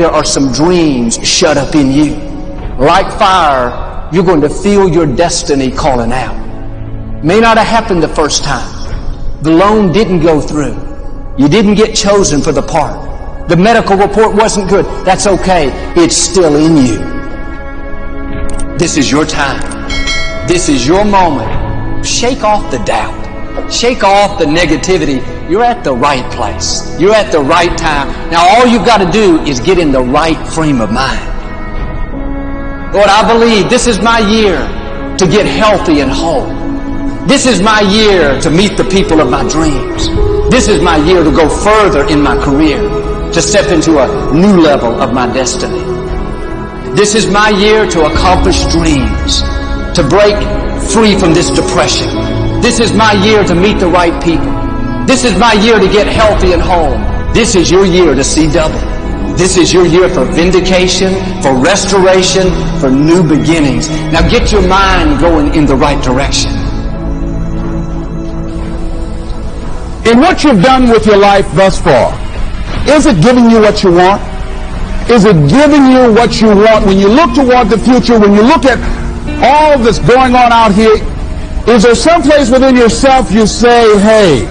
there are some dreams shut up in you. Like fire, you're going to feel your destiny calling out. May not have happened the first time. The loan didn't go through. You didn't get chosen for the part. The medical report wasn't good. That's okay. It's still in you. This is your time. This is your moment. Shake off the doubt. Shake off the negativity. You're at the right place. You're at the right time. Now all you've got to do is get in the right frame of mind. Lord, I believe this is my year to get healthy and whole. This is my year to meet the people of my dreams. This is my year to go further in my career, to step into a new level of my destiny. This is my year to accomplish dreams, to break free from this depression, this is my year to meet the right people. This is my year to get healthy and whole. This is your year to see double. This is your year for vindication, for restoration, for new beginnings. Now get your mind going in the right direction. In what you've done with your life thus far, is it giving you what you want? Is it giving you what you want? When you look toward the future, when you look at all that's going on out here, is there some place within yourself you say, hey,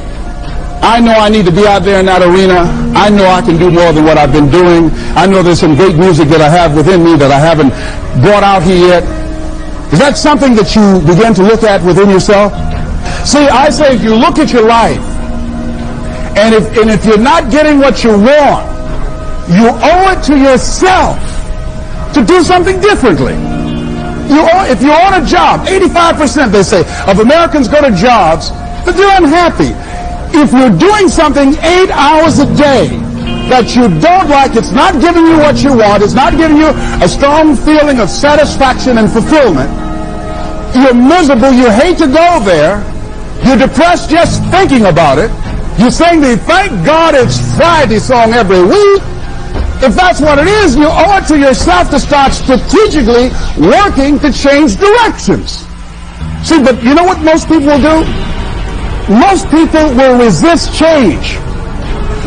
I know I need to be out there in that arena. I know I can do more than what I've been doing. I know there's some great music that I have within me that I haven't brought out here yet. Is that something that you begin to look at within yourself? See, I say if you look at your life, and if, and if you're not getting what you want, you owe it to yourself to do something differently. You if you're on a job, 85% they say of Americans go to jobs, but they're unhappy. If you're doing something eight hours a day that you don't like, it's not giving you what you want, it's not giving you a strong feeling of satisfaction and fulfillment, you're miserable, you hate to go there, you're depressed just thinking about it, you sing the Thank God It's Friday song every week, if that's what it is, you owe it to yourself to start strategically working to change directions. See, but you know what most people will do? Most people will resist change.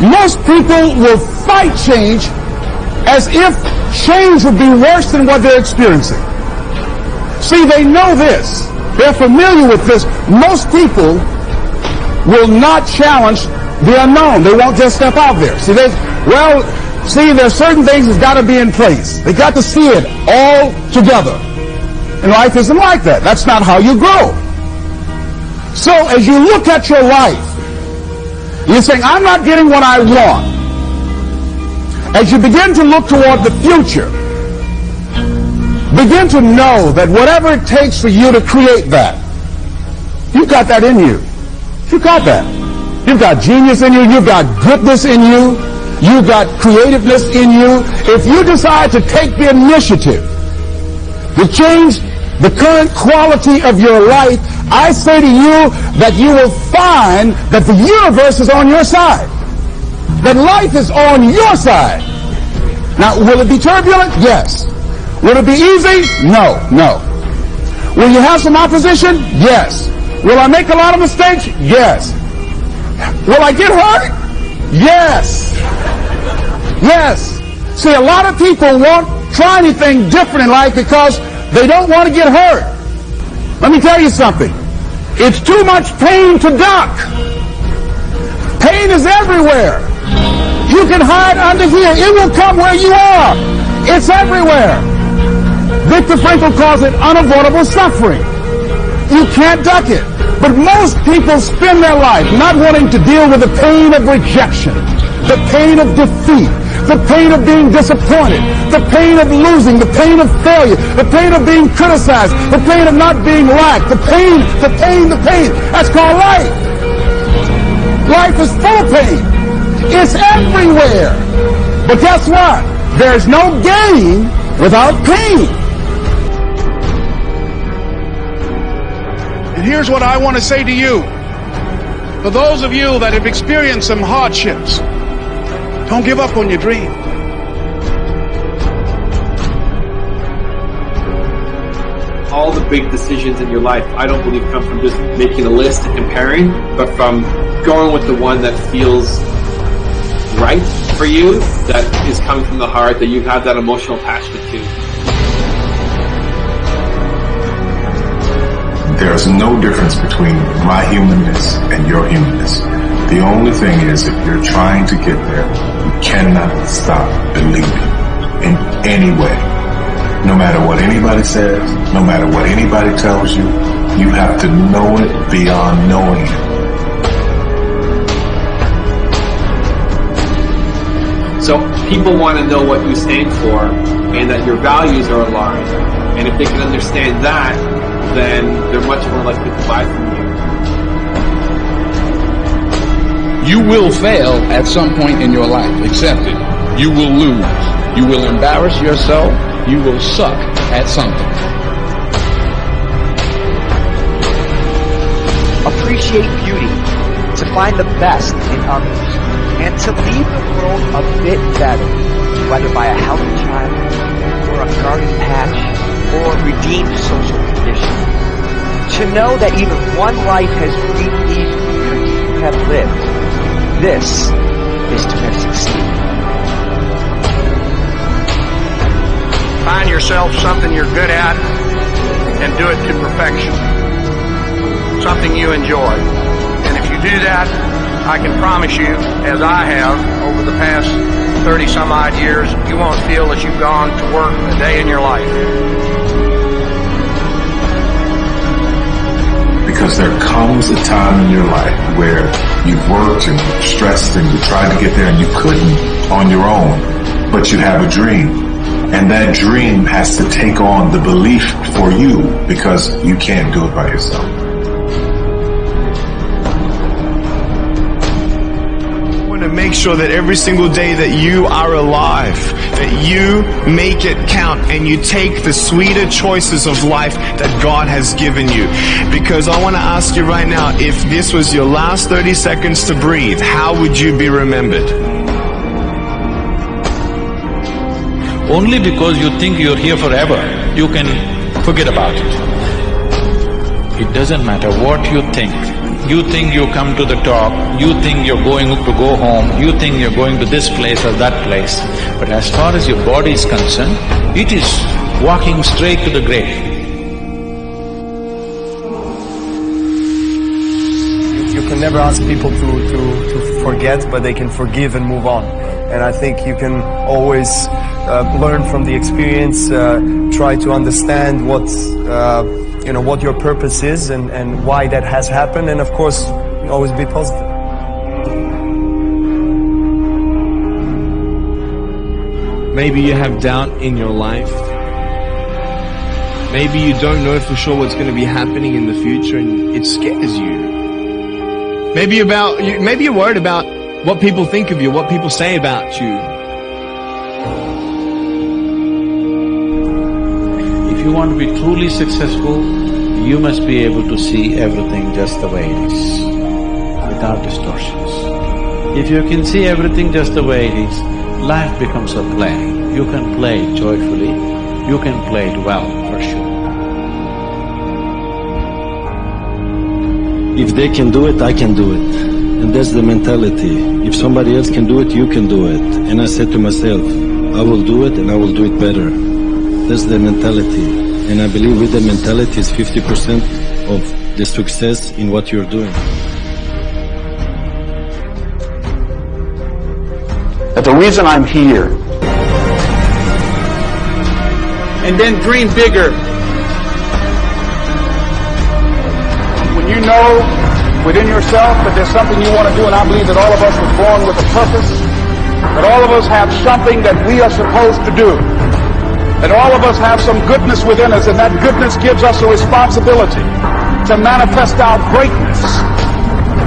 Most people will fight change as if change would be worse than what they're experiencing. See, they know this. They're familiar with this. Most people will not challenge the unknown. They won't just step out there. See, they, well, See, there are certain things that's got to be in place. They got to see it all together. And life isn't like that. That's not how you grow. So as you look at your life, you're saying, I'm not getting what I want. As you begin to look toward the future, begin to know that whatever it takes for you to create that, you've got that in you. You've got that. You've got genius in you. You've got goodness in you. You got creativeness in you. If you decide to take the initiative to change the current quality of your life, I say to you that you will find that the universe is on your side. That life is on your side. Now, will it be turbulent? Yes. Will it be easy? No, no. Will you have some opposition? Yes. Will I make a lot of mistakes? Yes. Will I get hurt? Yes. Yes. See, a lot of people won't try anything different in life because they don't want to get hurt. Let me tell you something. It's too much pain to duck. Pain is everywhere. You can hide under here. It will come where you are. It's everywhere. Viktor Frankl calls it unavoidable suffering. You can't duck it. But most people spend their life not wanting to deal with the pain of rejection, the pain of defeat, the pain of being disappointed, the pain of losing, the pain of failure, the pain of being criticized, the pain of not being liked, the pain, the pain, the pain. That's called life. Life is full of pain. It's everywhere. But guess what? There's no gain without pain. And here's what I want to say to you. For those of you that have experienced some hardships, don't give up on your dream. All the big decisions in your life, I don't believe come from just making a list and comparing, but from going with the one that feels right for for you that is coming from the heart that you have that emotional attachment to. There's no difference between my humanness and your humanness. The only thing is if you're trying to get there, you cannot stop believing in any way. No matter what anybody says, no matter what anybody tells you, you have to know it beyond knowing it. So people want to know what you stand for and that your values are aligned. And if they can understand that, then they're much more likely to buy from you. You will fail at some point in your life. Accept it. You will lose. You will embarrass yourself. You will suck at something. Appreciate beauty, to find the best in others, and to leave the world a bit better, whether by a healthy child, or a garden patch, or a redeemed social condition. To know that even one life has breathed these years you have lived, this is to have succeeded. Find yourself something you're good at and do it to perfection. Something you enjoy. And if you do that, I can promise you, as I have over the past 30 some odd years, you won't feel that you've gone to work a day in your life. Because there comes a time in your life where you've worked and stressed and you tried to get there and you couldn't on your own, but you have a dream. And that dream has to take on the belief for you because you can't do it by yourself. Make sure that every single day that you are alive, that you make it count and you take the sweeter choices of life that God has given you. Because I want to ask you right now, if this was your last 30 seconds to breathe, how would you be remembered? Only because you think you're here forever, you can forget about it. It doesn't matter what you think. You think you come to the top, you think you're going to go home, you think you're going to this place or that place. But as far as your body is concerned, it is walking straight to the grave. You can never ask people to, to, to forget, but they can forgive and move on. And I think you can always uh, learn from the experience, uh, try to understand what, uh, you know, what your purpose is and, and why that has happened. And of course, always be positive. Maybe you have doubt in your life. Maybe you don't know for sure what's going to be happening in the future and it scares you. Maybe about, maybe you're worried about what people think of you, what people say about you. You want to be truly successful, you must be able to see everything just the way it is, without distortions. If you can see everything just the way it is, life becomes a play. You can play it joyfully, you can play it well, for sure. If they can do it, I can do it. And that's the mentality. If somebody else can do it, you can do it. And I said to myself, I will do it and I will do it better. That's the mentality. And I believe with the mentality is 50% of the success in what you're doing. That the reason I'm here and then dream bigger. When you know within yourself that there's something you want to do, and I believe that all of us were born with a purpose, that all of us have something that we are supposed to do, that all of us have some goodness within us, and that goodness gives us a responsibility to manifest our greatness.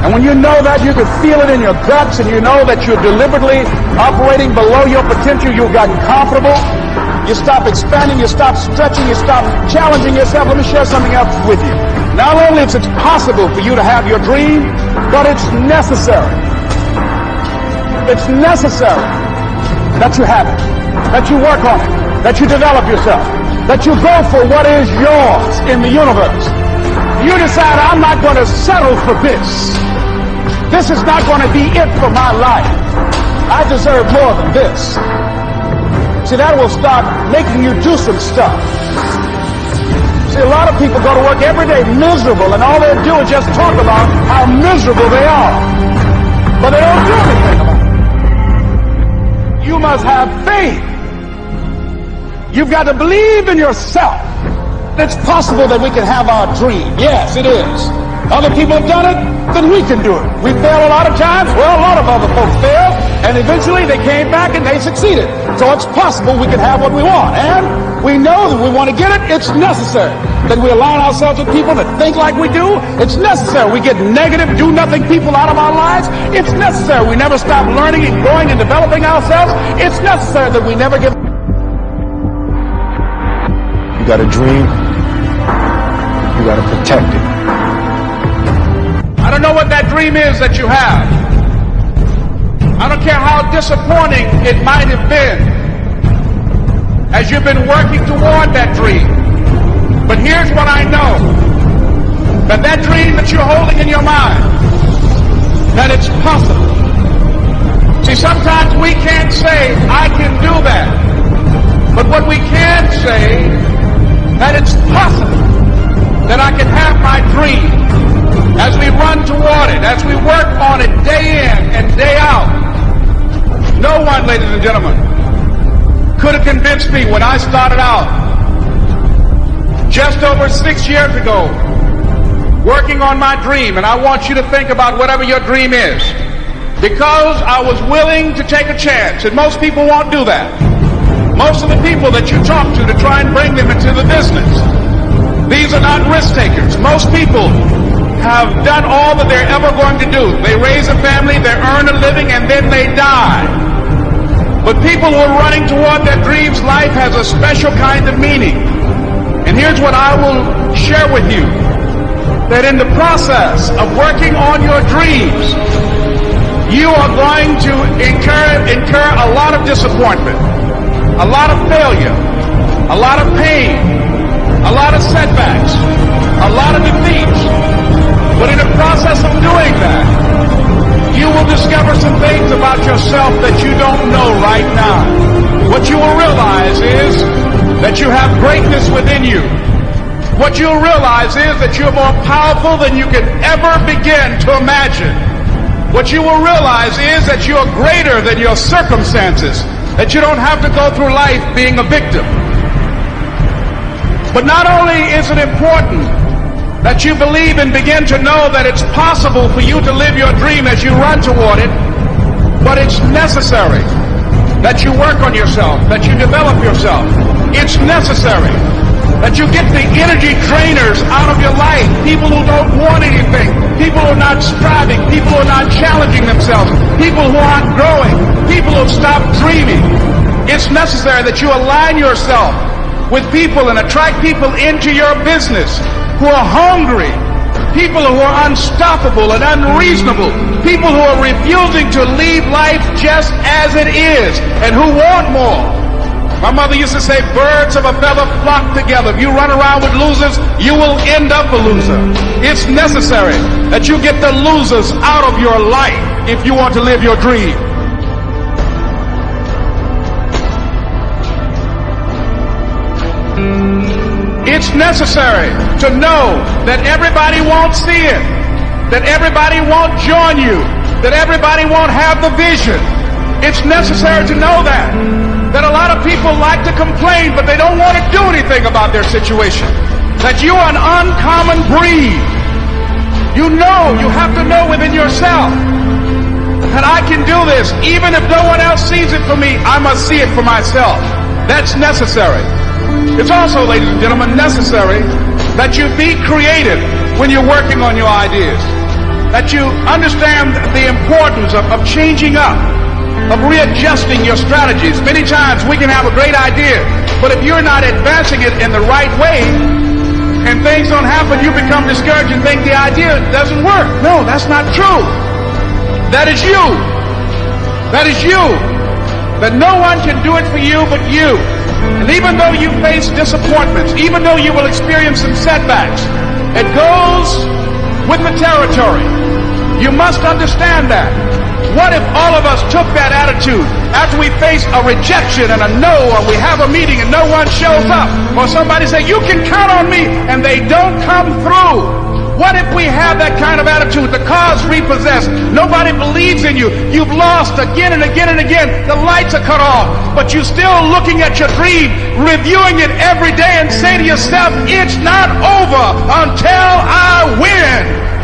And when you know that, you can feel it in your guts, and you know that you're deliberately operating below your potential, you've gotten comfortable, you stop expanding, you stop stretching, you stop challenging yourself. Let me share something else with you. Not only is it possible for you to have your dream, but it's necessary. It's necessary that you have it, that you work on it, that you develop yourself, that you go for what is yours in the universe. You decide, I'm not going to settle for this. This is not going to be it for my life. I deserve more than this. See, that will start making you do some stuff. See, a lot of people go to work every day miserable, and all they do is just talk about how miserable they are. But they don't do anything about it. You must have faith. You've got to believe in yourself. It's possible that we can have our dream. Yes, it is. Other people have done it, then we can do it. We fail a lot of times. Well, a lot of other folks fail, and eventually they came back and they succeeded. So it's possible we can have what we want. And we know that we want to get it. It's necessary that we align ourselves with people that think like we do. It's necessary we get negative, do nothing people out of our lives. It's necessary we never stop learning and growing and developing ourselves. It's necessary that we never give. You got a dream. You got to protect it. I don't know what that dream is that you have. I don't care how disappointing it might have been as you've been working toward that dream. But here's what I know. That that dream that you're holding in your mind, that it's possible. See, sometimes we can't say, I can do that. But what we can say, that it's possible that I can have my dream as we run toward it, as we work on it day in and day out. No one, ladies and gentlemen, could have convinced me when I started out just over six years ago working on my dream. And I want you to think about whatever your dream is. Because I was willing to take a chance, and most people won't do that. Most of the people that you talk to to try and bring them into the business, these are not risk takers. Most people have done all that they're ever going to do. They raise a family, they earn a living, and then they die. But people who are running toward their dreams, life has a special kind of meaning. And here's what I will share with you. That in the process of working on your dreams, you are going to incur, incur a lot of disappointment, a lot of failure, a lot of pain, a lot of setbacks, a lot of defeats. But in the process of doing that, you will discover some things about yourself that you don't know right now. What you will realize is that you have greatness within you. What you'll realize is that you're more powerful than you can ever begin to imagine. What you will realize is that you're greater than your circumstances, that you don't have to go through life being a victim. But not only is it important that you believe and begin to know that it's possible for you to live your dream as you run toward it, but it's necessary that you work on yourself, that you develop yourself. It's necessary that you get the energy drainers out of your life, people who don't want anything, people who are not striving, people who are not challenging themselves, people who aren't growing, people who have stopped dreaming. It's necessary that you align yourself with people and attract people into your business who are hungry, people who are unstoppable and unreasonable, people who are refusing to leave life just as it is and who want more. My mother used to say, birds of a feather flock together. If you run around with losers, you will end up a loser. It's necessary that you get the losers out of your life if you want to live your dream. It's necessary to know that everybody won't see it, that everybody won't join you, that everybody won't have the vision. It's necessary to know that. That a lot of people like to complain, but they don't want to do anything about their situation. That you are an uncommon breed. You know, you have to know within yourself that I can do this. Even if no one else sees it for me, I must see it for myself. That's necessary. It's also, ladies and gentlemen, necessary that you be creative when you're working on your ideas. That you understand the importance of, of changing up, of readjusting your strategies. Many times we can have a great idea, but if you're not advancing it in the right way, and things don't happen, you become discouraged and think the idea doesn't work. No, that's not true. That is you. That is you. That no one can do it for you but you. And even though you face disappointments, even though you will experience some setbacks, it goes with the territory. You must understand that. What if all of us took that attitude after we face a rejection and a no, or we have a meeting and no one shows up, or somebody say, you can count on me, and they don't come through? What if we have that kind of attitude? The car's repossessed. Nobody believes in you. You've lost again and again and again. The lights are cut off. But you're still looking at your dream, reviewing it every day and say to yourself, it's not over until I win.